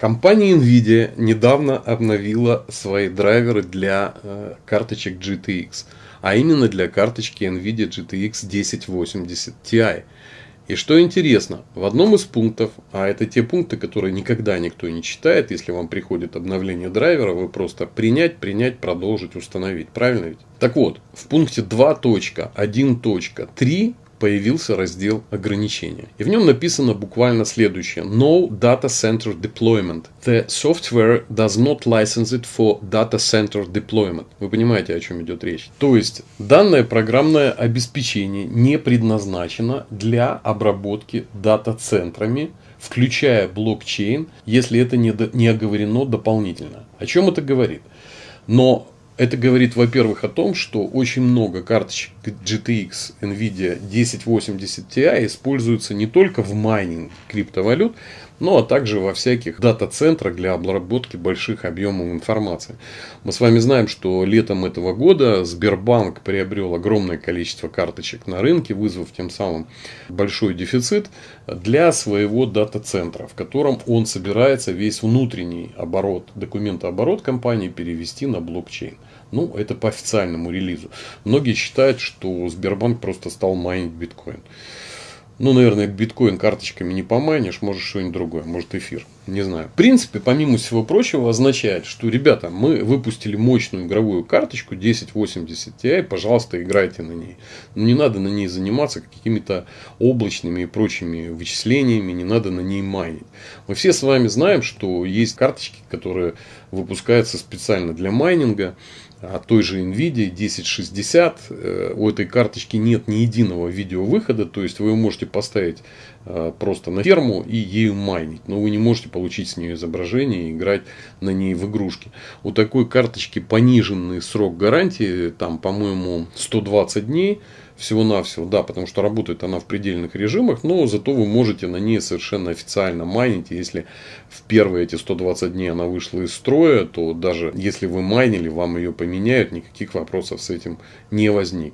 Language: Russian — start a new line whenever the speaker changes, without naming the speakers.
Компания Nvidia недавно обновила свои драйверы для э, карточек GTX, а именно для карточки Nvidia GTX 1080 Ti. И что интересно, в одном из пунктов, а это те пункты, которые никогда никто не читает, если вам приходит обновление драйвера, вы просто принять, принять, продолжить, установить. Правильно ведь? Так вот, в пункте 2.1.3 появился раздел ограничения. И в нем написано буквально следующее. No Data Center Deployment. The software does not license it for data center deployment. Вы понимаете, о чем идет речь. То есть, данное программное обеспечение не предназначено для обработки дата-центрами, включая блокчейн, если это не, не оговорено дополнительно. О чем это говорит? Но это говорит, во-первых, о том, что очень много карточек GTX NVIDIA 1080 Ti используются не только в майнинг криптовалют, ну а также во всяких дата-центрах для обработки больших объемов информации. Мы с вами знаем, что летом этого года Сбербанк приобрел огромное количество карточек на рынке, вызвав тем самым большой дефицит для своего дата-центра, в котором он собирается весь внутренний оборот, документооборот компании перевести на блокчейн. Ну, это по официальному релизу. Многие считают, что Сбербанк просто стал майнить биткоин. Ну, наверное, биткоин карточками не помайнишь, может что-нибудь другое, может эфир, не знаю. В принципе, помимо всего прочего, означает, что, ребята, мы выпустили мощную игровую карточку 1080 Ti, пожалуйста, играйте на ней. Но не надо на ней заниматься какими-то облачными и прочими вычислениями, не надо на ней майнить. Мы все с вами знаем, что есть карточки, которые выпускаются специально для майнинга от той же NVIDIA 1060. Э, у этой карточки нет ни единого видеовыхода, то есть вы можете поставить э, просто на ферму и ею майнить, но вы не можете получить с нее изображение и играть на ней в игрушки. У такой карточки пониженный срок гарантии, там, по-моему, 120 дней всего-навсего, да, потому что работает она в предельных режимах, но зато вы можете на ней совершенно официально майнить. Если в первые эти 120 дней она вышла из строя, то даже если вы майнили, вам ее поменяют, никаких вопросов с этим не возник.